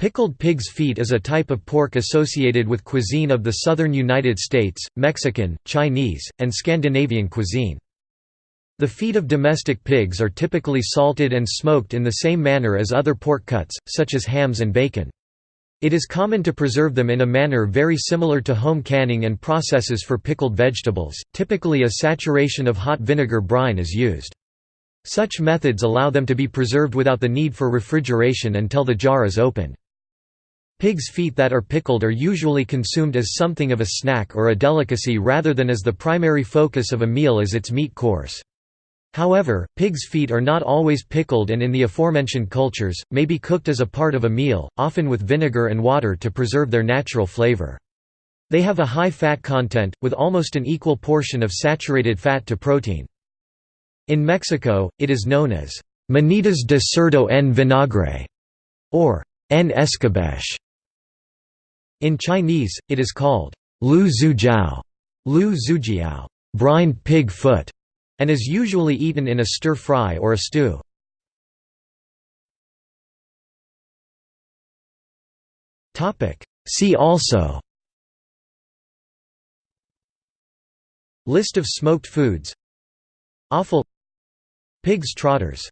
Pickled pig's feet is a type of pork associated with cuisine of the southern United States, Mexican, Chinese, and Scandinavian cuisine. The feet of domestic pigs are typically salted and smoked in the same manner as other pork cuts, such as hams and bacon. It is common to preserve them in a manner very similar to home canning and processes for pickled vegetables, typically a saturation of hot vinegar brine is used. Such methods allow them to be preserved without the need for refrigeration until the jar is opened. Pig's feet that are pickled are usually consumed as something of a snack or a delicacy rather than as the primary focus of a meal as its meat course. However, pig's feet are not always pickled and in the aforementioned cultures, may be cooked as a part of a meal, often with vinegar and water to preserve their natural flavor. They have a high fat content, with almost an equal portion of saturated fat to protein. In Mexico, it is known as manitas de cerdo en vinagre, or en escabeche. In Chinese, it is called lu zujiao, lu zujiao, brined pig foot and is usually eaten in a stir-fry or a stew. See also. List of smoked foods. Offal. Pig's trotters